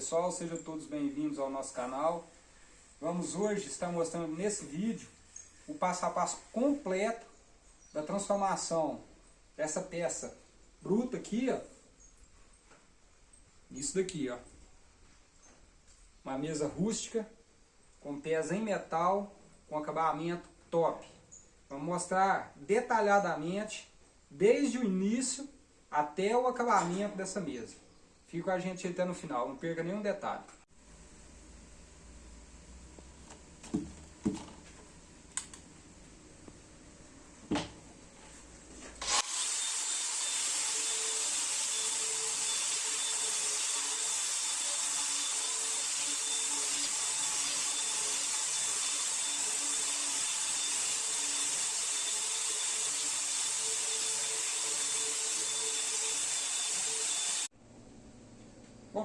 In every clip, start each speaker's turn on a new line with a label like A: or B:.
A: Pessoal, sejam todos bem-vindos ao nosso canal. Vamos hoje estar mostrando nesse vídeo o passo a passo completo da transformação dessa peça bruta aqui, ó. Isso daqui, ó. Uma mesa rústica com pés em metal com acabamento top. Vamos mostrar detalhadamente desde o início até o acabamento dessa mesa. Fica com a gente até no final, não perca nenhum detalhe.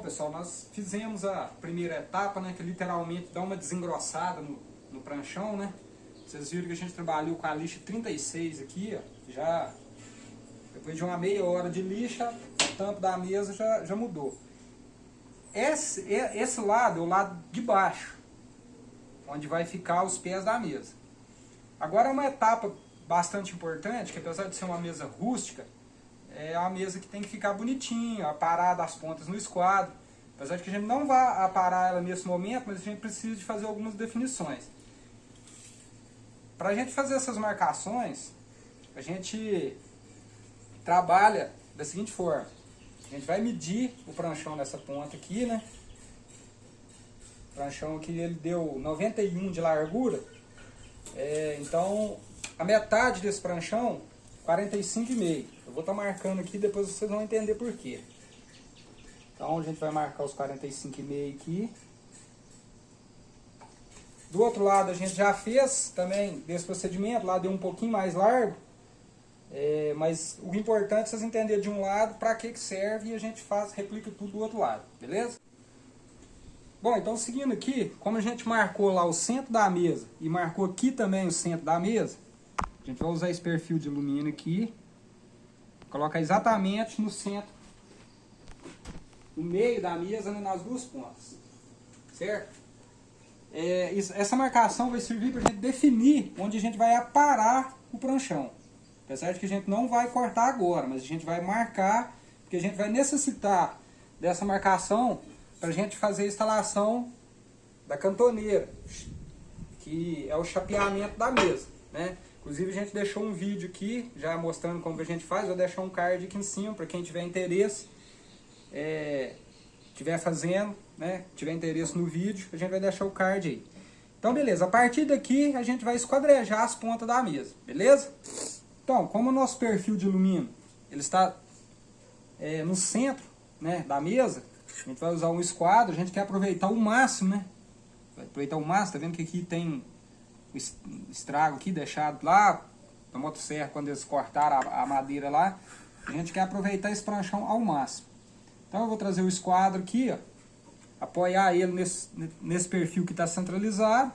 A: Pessoal, nós fizemos a primeira etapa, né, que literalmente dá uma desengrossada no, no pranchão, né? Vocês viram que a gente trabalhou com a lixa 36 aqui, ó, já depois de uma meia hora de lixa, o tampo da mesa já, já mudou. Esse, esse lado é o lado de baixo, onde vai ficar os pés da mesa. Agora uma etapa bastante importante, que apesar de ser uma mesa rústica, é a mesa que tem que ficar bonitinha, aparada as pontas no esquadro. Apesar de que a gente não vai aparar ela nesse momento, mas a gente precisa de fazer algumas definições. Para a gente fazer essas marcações, a gente trabalha da seguinte forma. A gente vai medir o pranchão nessa ponta aqui, né? O pranchão aqui ele deu 91 de largura. É, então, a metade desse pranchão 45,5. Eu vou estar tá marcando aqui, depois vocês vão entender por quê. Então a gente vai marcar os 45,5 aqui. Do outro lado a gente já fez também desse procedimento, lá deu um pouquinho mais largo. É, mas o importante é vocês entenderem de um lado para que, que serve e a gente faz, replica tudo do outro lado, beleza? Bom, então seguindo aqui, como a gente marcou lá o centro da mesa e marcou aqui também o centro da mesa, a gente vai usar esse perfil de alumínio aqui. Colocar exatamente no centro, no meio da mesa, né, nas duas pontas. Certo? É, essa marcação vai servir para a gente definir onde a gente vai aparar o pranchão. Apesar de que a gente não vai cortar agora, mas a gente vai marcar, porque a gente vai necessitar dessa marcação para a gente fazer a instalação da cantoneira, que é o chapeamento da mesa. Né? Inclusive a gente deixou um vídeo aqui, já mostrando como a gente faz, vou deixar um card aqui em cima para quem tiver interesse, é, tiver fazendo, né, tiver interesse no vídeo, a gente vai deixar o card aí. Então beleza, a partir daqui a gente vai esquadrejar as pontas da mesa, beleza? Então, como o nosso perfil de alumínio, ele está é, no centro né, da mesa, a gente vai usar um esquadro, a gente quer aproveitar o máximo, né? Vai aproveitar o máximo, tá vendo que aqui tem estrago aqui deixado lá na motosserra quando eles cortaram a, a, madeira lá. A gente quer aproveitar esse pranchão ao máximo. Então eu vou trazer o esquadro aqui, ó, apoiar ele nesse, nesse perfil que está centralizado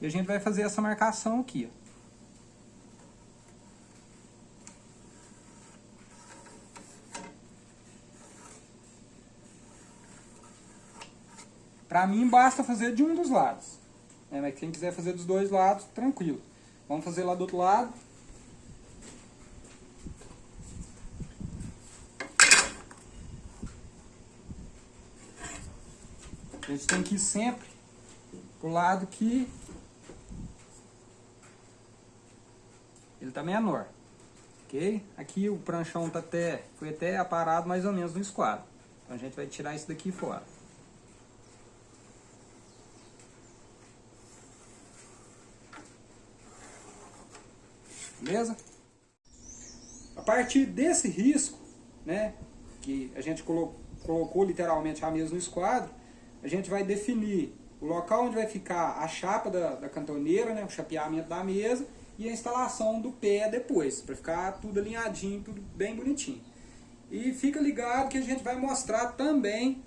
A: e a gente vai fazer essa marcação aqui, ó. Para mim basta fazer de um dos lados. É, mas quem quiser fazer dos dois lados, tranquilo. Vamos fazer lá do outro lado. A gente tem que ir sempre pro lado que ele tá menor. Ok? Aqui o pranchão tá até, foi até aparado mais ou menos no esquadro. Então a gente vai tirar isso daqui fora. A partir desse risco, né, que a gente colocou, colocou literalmente a mesa no esquadro, a gente vai definir o local onde vai ficar a chapa da, da cantoneira, né, o chapeamento da mesa e a instalação do pé depois, para ficar tudo alinhadinho, tudo bem bonitinho. E fica ligado que a gente vai mostrar também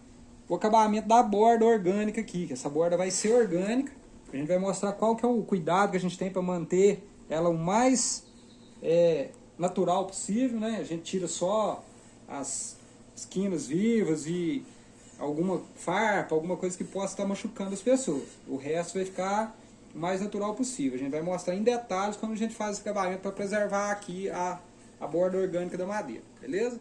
A: o acabamento da borda orgânica aqui, que essa borda vai ser orgânica. A gente vai mostrar qual que é o cuidado que a gente tem para manter ela o mais é, natural possível, né? A gente tira só as esquinas vivas e alguma farpa, alguma coisa que possa estar machucando as pessoas. O resto vai ficar o mais natural possível. A gente vai mostrar em detalhes como a gente faz esse acabamento para preservar aqui a, a borda orgânica da madeira, beleza?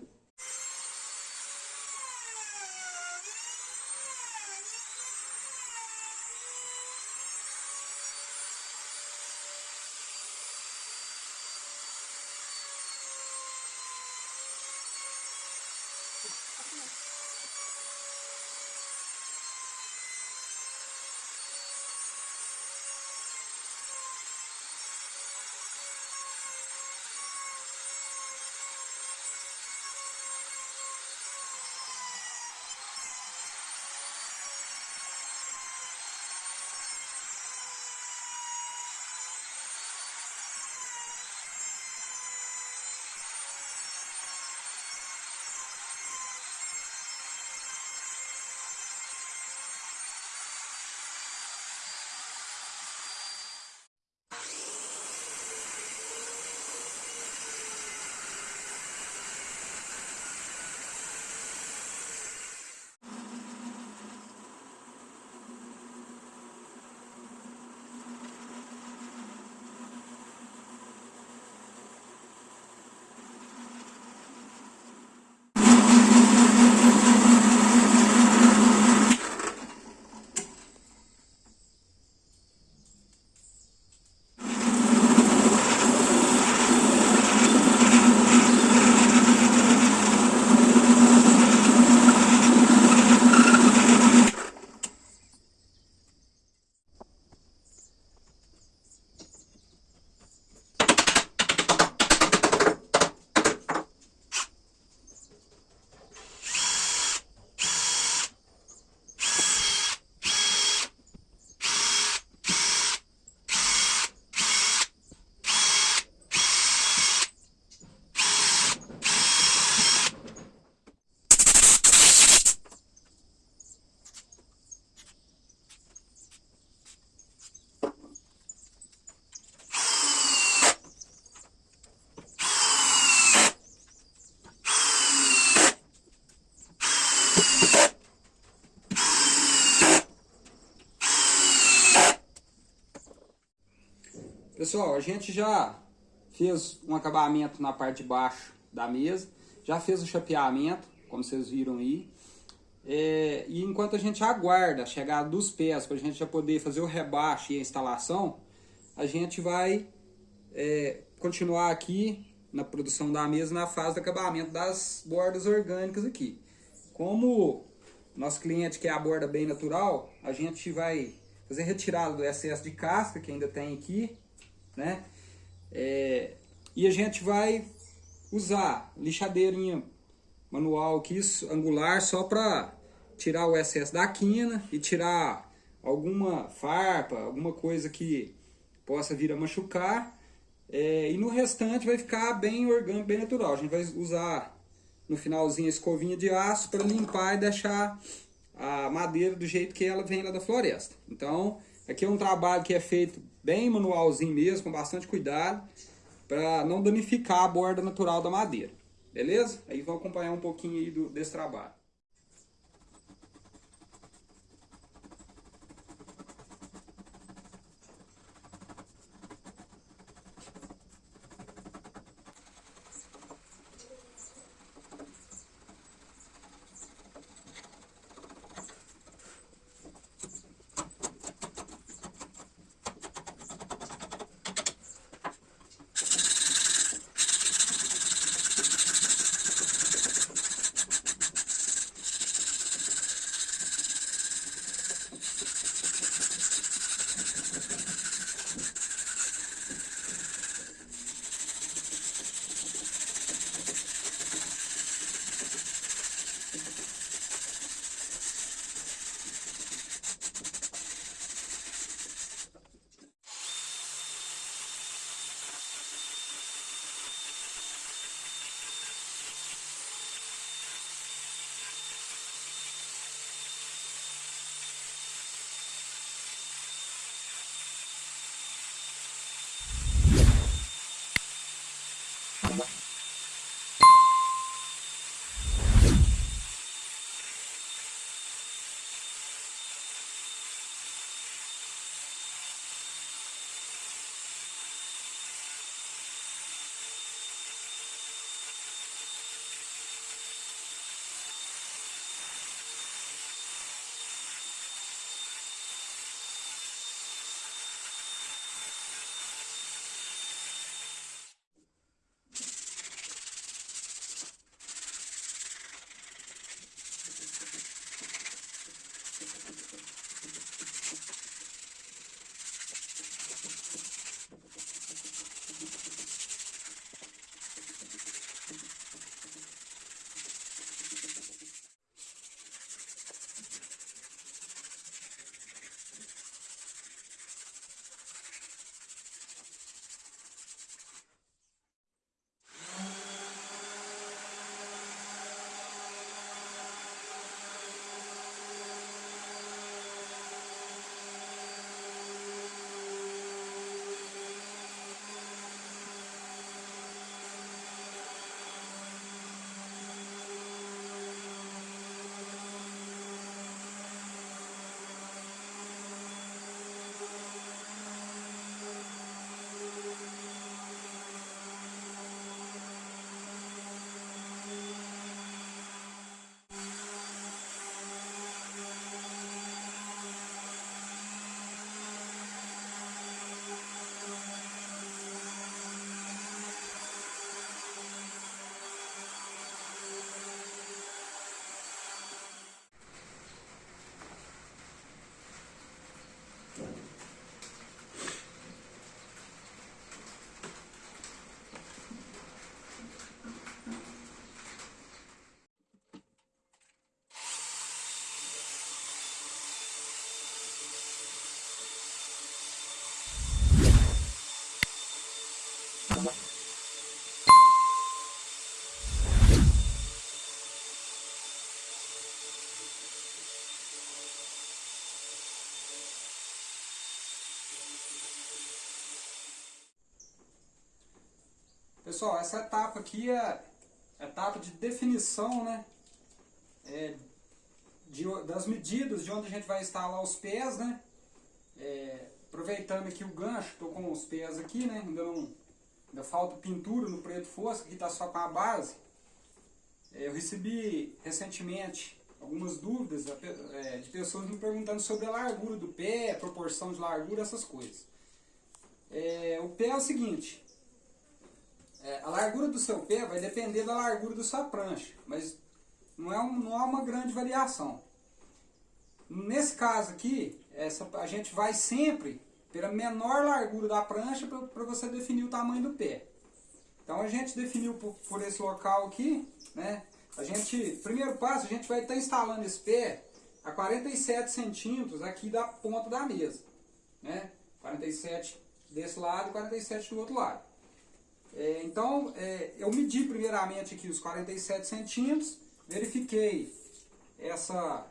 A: Pessoal, a gente já fez um acabamento na parte de baixo da mesa, já fez o chapeamento, como vocês viram aí. É, e enquanto a gente aguarda a chegada dos pés para a gente já poder fazer o rebaixo e a instalação, a gente vai é, continuar aqui na produção da mesa na fase do acabamento das bordas orgânicas aqui. Como nosso cliente quer a borda bem natural, a gente vai fazer retirada do excesso de casca que ainda tem aqui né? É, e a gente vai usar lixadeirinha manual aqui, angular, só para tirar o excesso da quina e tirar alguma farpa, alguma coisa que possa vir a machucar. É, e no restante vai ficar bem orgânico, bem natural. A gente vai usar no finalzinho a escovinha de aço para limpar e deixar a madeira do jeito que ela vem lá da floresta. Então, aqui é um trabalho que é feito bem manualzinho mesmo, com bastante cuidado, para não danificar a borda natural da madeira. Beleza? Aí vão acompanhar um pouquinho aí do, desse trabalho. Pessoal, essa etapa aqui é a etapa de definição, né? É, de, das medidas de onde a gente vai instalar os pés, né? É, aproveitando aqui o gancho, estou com os pés aqui, né? Ainda, não, ainda falta pintura no preto fosco, aqui está só com a base. É, eu recebi recentemente algumas dúvidas é, de pessoas me perguntando sobre a largura do pé, a proporção de largura, essas coisas. É, o pé é o seguinte, é, a largura do seu pé vai depender da largura da sua prancha, mas não é, um, não é uma grande variação. Nesse caso aqui, essa, a gente vai sempre pela menor largura da prancha para você definir o tamanho do pé. Então a gente definiu por, por, esse local aqui, né? A gente, primeiro passo, a gente vai estar tá instalando esse pé a 47 centímetros aqui da ponta da mesa, né? 47 desse lado e 47 do outro lado. É, então, é, eu medi primeiramente aqui os 47 centímetros, verifiquei essa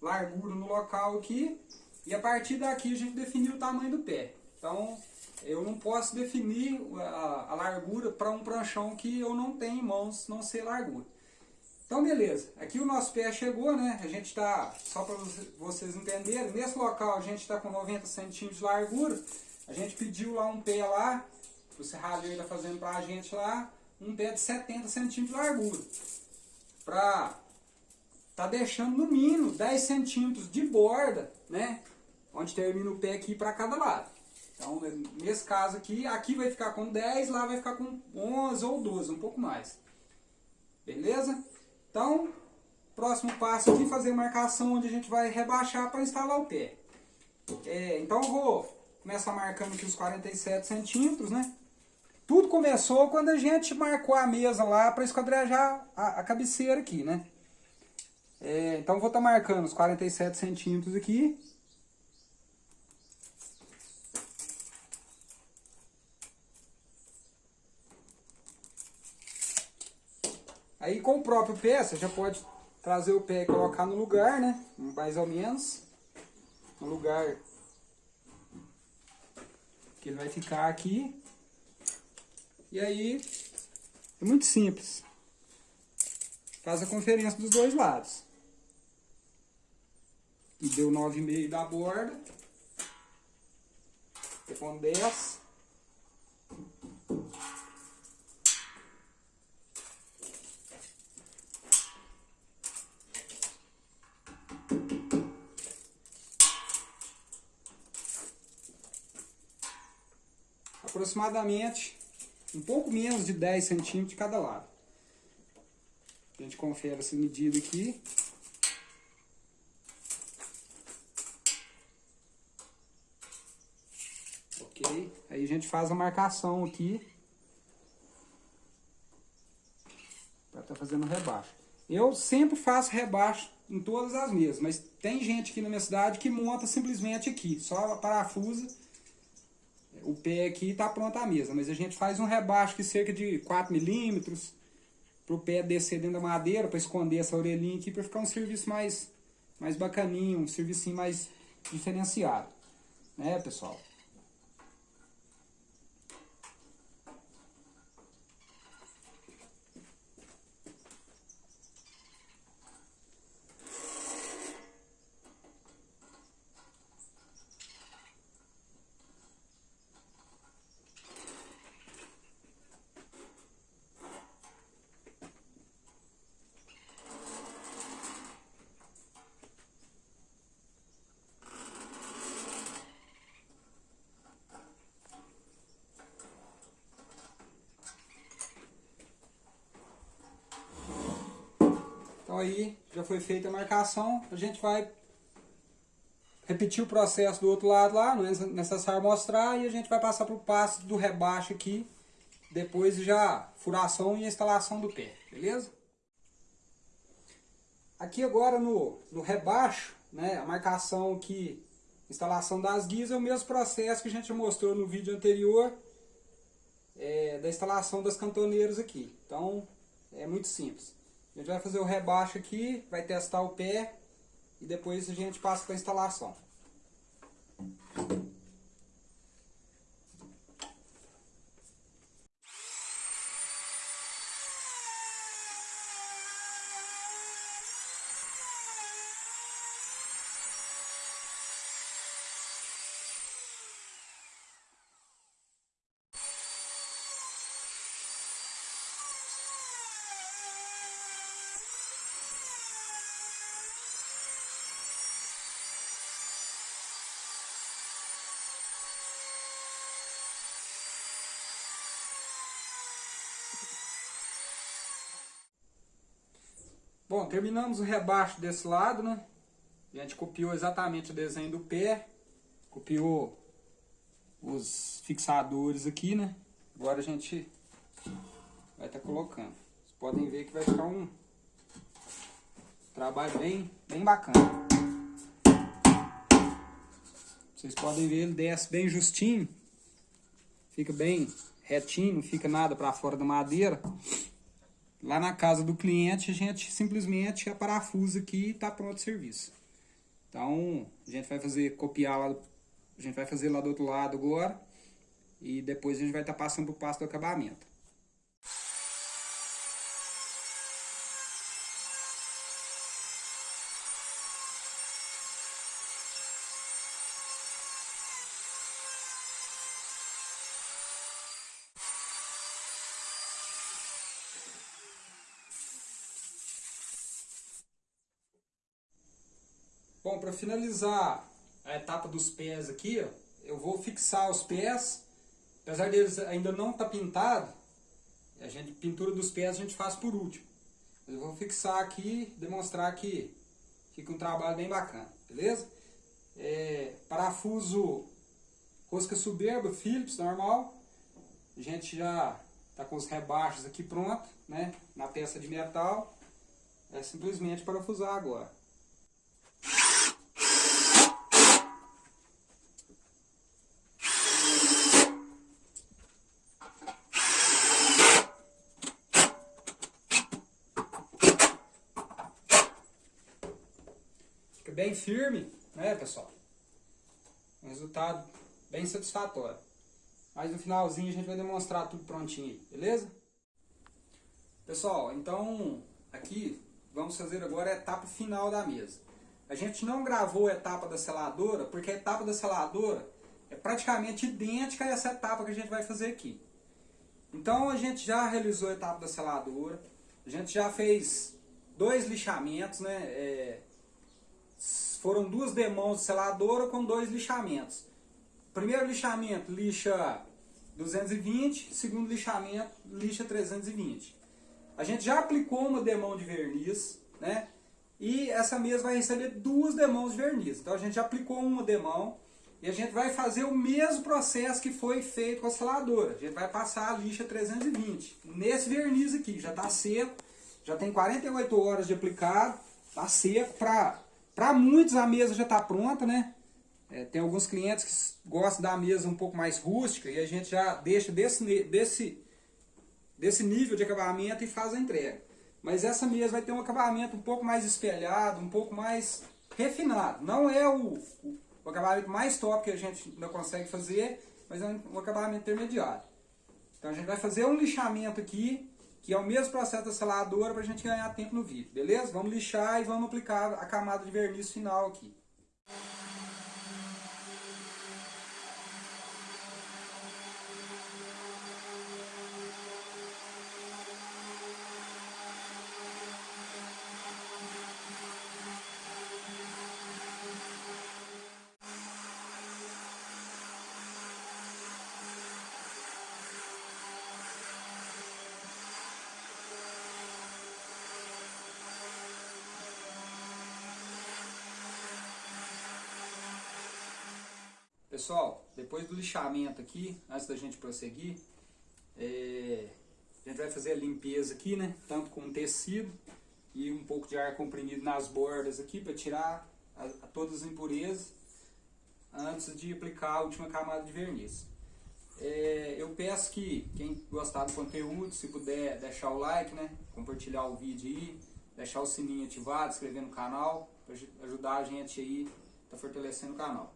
A: largura no local aqui, e a partir daqui a gente definiu o tamanho do pé. Então, eu não posso definir a, a largura para um pranchão que eu não tenho em mãos, não sei largura. Então, beleza. Aqui o nosso pé chegou, né? A gente está, só para vocês entenderem, nesse local a gente está com 90 centímetros de largura. A gente pediu lá um pé lá, o serralheiro está fazendo para a gente lá, um pé de 70 centímetros de largura. Para tá deixando no mínimo 10 centímetros de borda, né? Onde termina o pé aqui para cada lado. Então, nesse caso aqui, aqui vai ficar com 10, lá vai ficar com 11 ou 12, um pouco mais. Beleza? Então, próximo passo aqui, fazer marcação onde a gente vai rebaixar para instalar o pé. É, então, eu vou começar marcando aqui os 47 centímetros, né? Tudo começou quando a gente marcou a mesa lá para esquadrejar a, a, cabeceira aqui, né? É, então vou estar tá marcando os 47 centímetros aqui. Aí com o próprio pé, você já pode trazer o pé e colocar no lugar, né? Mais ou menos. No lugar que ele vai ficar aqui. E aí, é muito simples. Faz a conferência dos dois lados. E deu 9,5 da borda. E com 10. Aproximadamente um pouco menos de 10 centímetros de cada lado. A gente confere essa medida aqui. Ok? Aí a gente faz a marcação aqui. Para estar tá fazendo rebaixo. Eu sempre faço rebaixo em todas as mesas, mas tem gente aqui na minha cidade que monta simplesmente aqui, só parafusa o pé aqui está pronta a mesa, mas a gente faz um rebaixo de cerca de 4 milímetros para o pé descer dentro da madeira, para esconder essa orelhinha aqui, para ficar um serviço mais, mais bacaninho, um serviço mais diferenciado, né pessoal? Então aí foi feita a marcação, a gente vai repetir o processo do outro lado lá, não é necessário mostrar, e a gente vai passar para o passo do rebaixo aqui, depois já furação e instalação do pé, beleza? Aqui agora no, no rebaixo, né, a marcação aqui, instalação das guias é o mesmo processo que a gente mostrou no vídeo anterior, é, da instalação das cantoneiras aqui. Então, é muito simples. A gente vai fazer o rebaixo aqui, vai testar o pé e depois a gente passa para a instalação. Bom, terminamos o rebaixo desse lado, né? A gente copiou exatamente o desenho do pé, copiou os fixadores aqui, né? Agora a gente vai estar tá colocando. Vocês podem ver que vai ficar um trabalho bem, bem bacana. Vocês podem ver, ele desce bem justinho, fica bem retinho, não fica nada para fora da madeira. Lá na casa do cliente, a gente simplesmente aparafusa aqui e está pronto o serviço. Então, a gente vai fazer, copiar lá, a gente vai fazer lá do outro lado agora. E depois a gente vai estar tá passando para o passo do acabamento. Finalizar a etapa dos pés aqui, ó, eu vou fixar os pés, apesar deles ainda não estar tá pintado, a gente, pintura dos pés a gente faz por último. Eu vou fixar aqui, demonstrar que fica um trabalho bem bacana, beleza? É, parafuso rosca soberba, Phillips, normal. A gente já está com os rebaixos aqui pronto, né? Na peça de metal. É simplesmente parafusar agora. Bem firme, né, pessoal? Um resultado bem satisfatório. Mas no finalzinho a gente vai demonstrar tudo prontinho aí, beleza? Pessoal, então aqui vamos fazer agora a etapa final da mesa. A gente não gravou a etapa da seladora, porque a etapa da seladora é praticamente idêntica a essa etapa que a gente vai fazer aqui. Então a gente já realizou a etapa da seladora, a gente já fez dois lixamentos, né? É, foram duas demãos de seladora com dois lixamentos. Primeiro lixamento lixa 220, segundo lixamento lixa 320. A gente já aplicou uma demão de verniz, né? E essa mesa vai receber duas demãos de verniz. Então a gente já aplicou uma demão e a gente vai fazer o mesmo processo que foi feito com a seladora. A gente vai passar a lixa 320 nesse verniz aqui, já está seco, já tem 48 horas de aplicado, está seco para para muitos a mesa já está pronta, né? É, tem alguns clientes que gostam da mesa um pouco mais rústica e a gente já deixa desse, desse, desse nível de acabamento e faz a entrega. Mas essa mesa vai ter um acabamento um pouco mais espelhado, um pouco mais refinado. Não é o, o, o acabamento mais top que a gente ainda consegue fazer, mas é um, um acabamento intermediário. Então a gente vai fazer um lixamento aqui que é o mesmo processo da seladora para a gente ganhar tempo no vídeo, beleza? Vamos lixar e vamos aplicar a camada de verniz final aqui. Pessoal, depois do lixamento aqui, antes da gente prosseguir, é, a gente vai fazer a limpeza aqui, né? Tanto com tecido e um pouco de ar comprimido nas bordas aqui para tirar a, a todas as impurezas antes de aplicar a última camada de verniz. É, eu peço que quem gostar do conteúdo, se puder deixar o like, né? Compartilhar o vídeo aí, deixar o sininho ativado, inscrever no canal, para ajudar a gente aí, tá fortalecendo o canal.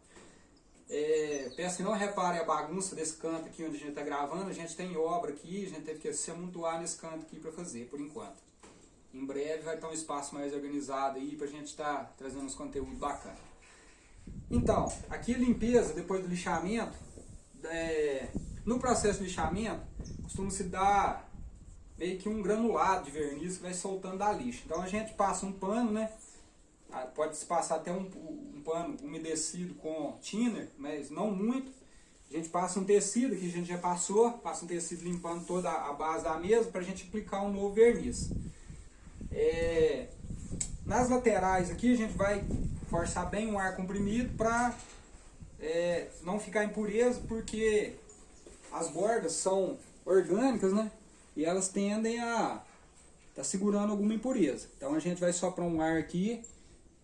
A: É, peço que não reparem a bagunça desse canto aqui onde a gente está gravando. A gente tem obra aqui, a gente teve que se amontoar nesse canto aqui para fazer, por enquanto. Em breve vai estar um espaço mais organizado aí para a gente estar tá trazendo uns conteúdos bacanas. Então, aqui a limpeza depois do lixamento. É, no processo de lixamento, costuma se dar meio que um granulado de verniz que vai soltando da lixa. Então a gente passa um pano, né? Ah, pode se passar até um, um pano umedecido com thinner, mas não muito. A gente passa um tecido, que a gente já passou, passa um tecido limpando toda a base da mesa para a gente aplicar um novo verniz. É, Nas laterais aqui a gente vai forçar bem o ar comprimido para é, não ficar impureza, porque as bordas são orgânicas, né? E elas tendem a tá segurando alguma impureza. Então a gente vai soprar um ar aqui,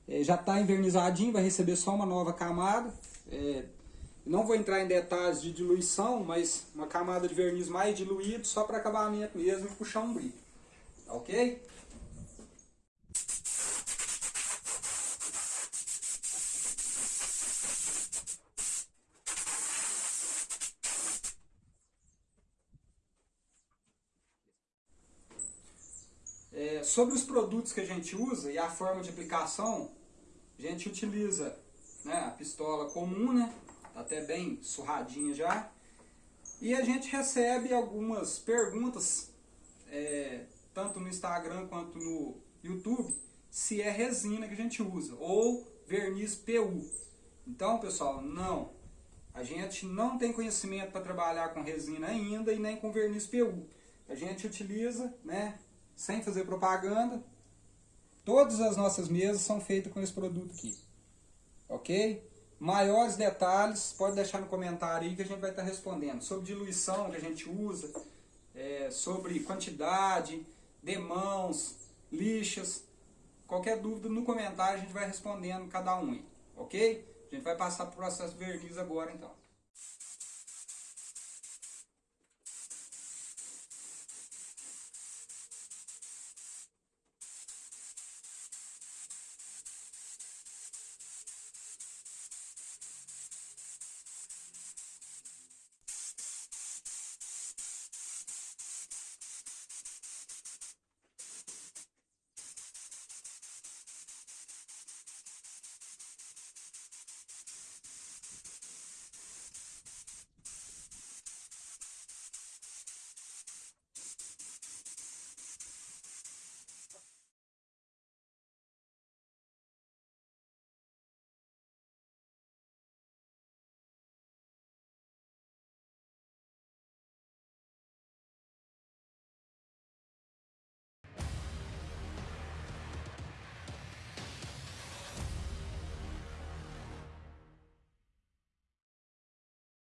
A: é, já está envernizadinho, vai receber só uma nova camada. É, não vou entrar em detalhes de diluição, mas uma camada de verniz mais diluído, só para acabamento mesmo e puxar um brilho. Tá ok? É, sobre os produtos que a gente usa e a forma de aplicação, a gente utiliza né, a pistola comum, né? Tá até bem surradinha já. E a gente recebe algumas perguntas, é, tanto no Instagram quanto no YouTube, se é resina que a gente usa, ou verniz PU. Então, pessoal, não. A gente não tem conhecimento para trabalhar com resina ainda e nem com verniz PU. A gente utiliza, né, sem fazer propaganda, todas as nossas mesas são feitas com esse produto aqui. Ok? Maiores detalhes, pode deixar no comentário aí que a gente vai estar respondendo. Sobre diluição que a gente usa, é, sobre quantidade, demãos, lixas. Qualquer dúvida no comentário a gente vai respondendo cada um aí, ok? A gente vai passar para o processo verniz agora então.